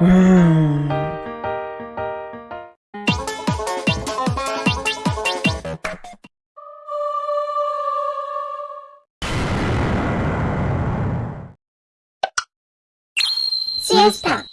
うん。シエスタ